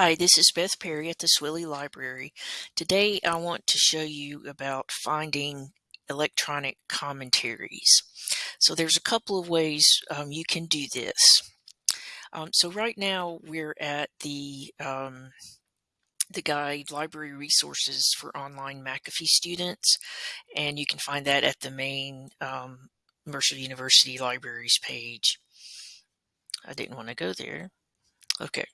Hi, this is Beth Perry at the Swilley Library. Today I want to show you about finding electronic commentaries. So there's a couple of ways um, you can do this. Um, so right now we're at the um, the guide library resources for online McAfee students and you can find that at the main um, Mercer University libraries page. I didn't want to go there. Okay.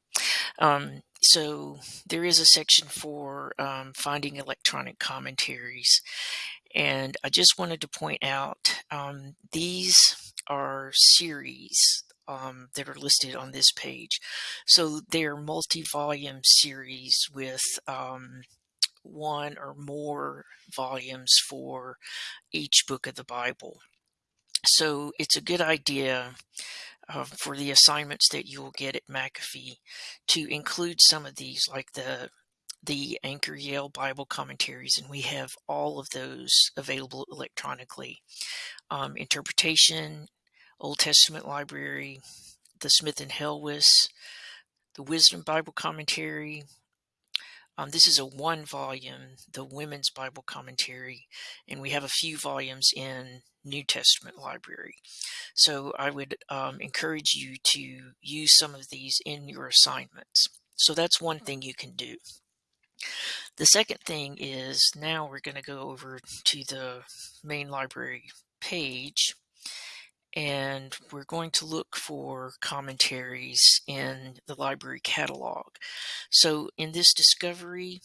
Um, so there is a section for um, finding electronic commentaries. And I just wanted to point out um, these are series um, that are listed on this page. So they're multi-volume series with um, one or more volumes for each book of the Bible. So it's a good idea uh, for the assignments that you will get at McAfee to include some of these like the the Anchor Yale Bible commentaries, and we have all of those available electronically. Um, interpretation, Old Testament Library, the Smith and Helwys, the Wisdom Bible Commentary. Um, this is a one volume, the Women's Bible Commentary, and we have a few volumes in New Testament library. So I would um, encourage you to use some of these in your assignments. So that's one thing you can do. The second thing is now we're going to go over to the main library page and we're going to look for commentaries in the library catalog. So in this discovery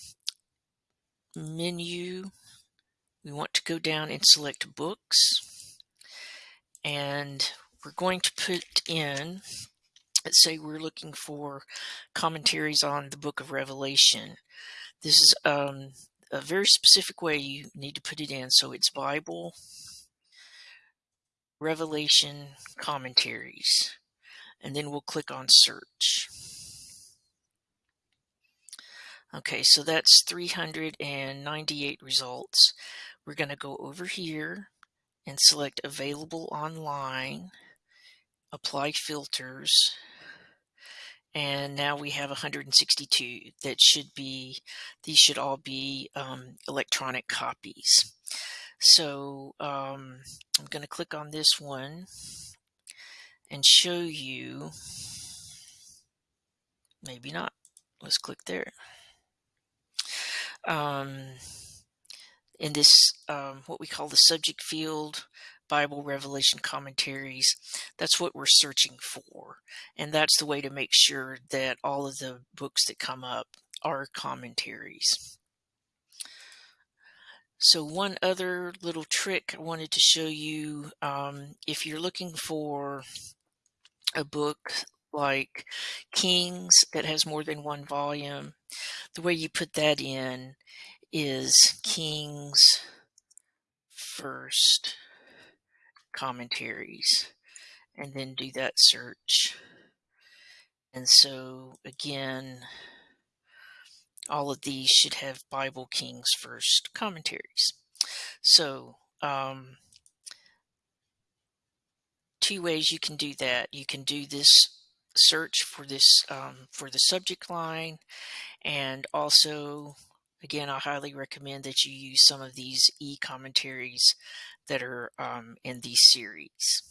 menu, we want to go down and select books and we're going to put in, let's say we're looking for commentaries on the book of Revelation. This is um, a very specific way you need to put it in. So it's Bible, Revelation commentaries, and then we'll click on search. Okay, so that's 398 results. We're going to go over here and select available online, apply filters, and now we have 162 that should be, these should all be um, electronic copies. So um, I'm going to click on this one and show you, maybe not, let's click there. Um, in this um, what we call the subject field Bible Revelation commentaries. That's what we're searching for. And that's the way to make sure that all of the books that come up are commentaries. So one other little trick I wanted to show you, um, if you're looking for a book like Kings that has more than one volume, the way you put that in is King's first commentaries and then do that search. And so again, all of these should have Bible King's first commentaries. So um, two ways you can do that. You can do this search for this um, for the subject line and also Again, I highly recommend that you use some of these e-commentaries that are um, in these series.